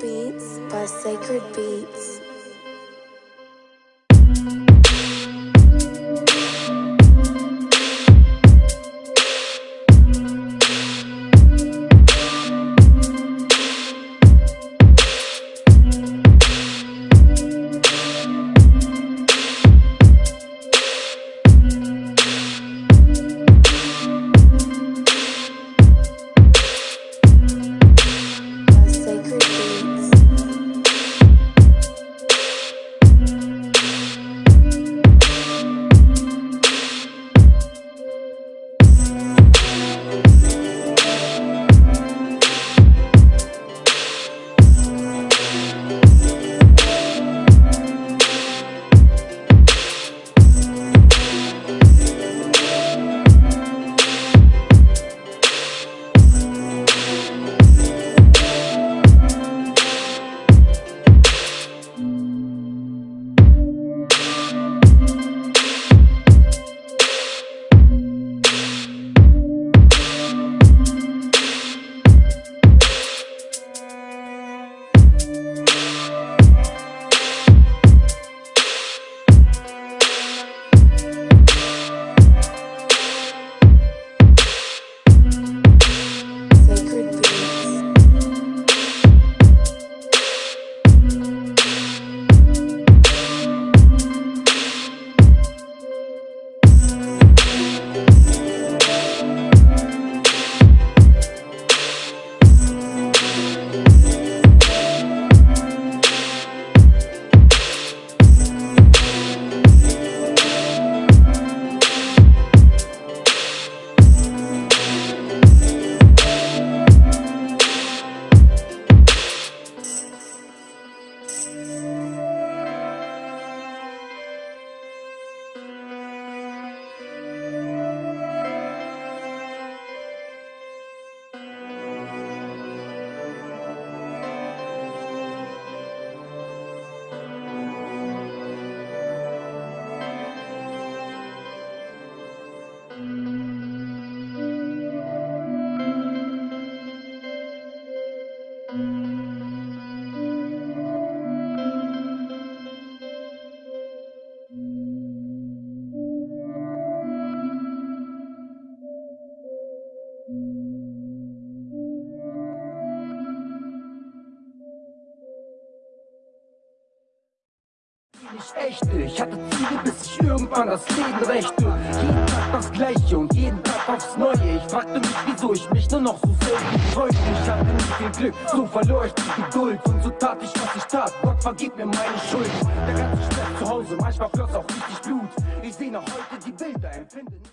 Beats by Sacred Beats. Nicht echte. Ich hatte Ziele, bis ich irgendwann das Leben rächte. Jeden Tag das Gleiche und jeden Tag aufs Neue. Ich fragte mich, wieso ich mich nur noch so selten freute. Ich hatte nicht viel Glück, so verlor ich die Geduld. Und so tat ich, was ich tat. Gott vergib mir meine Schuld. Der ganze Stress zu Hause, manchmal floss auch richtig Blut. Ich sehe noch heute die Bilder, empfinde nicht.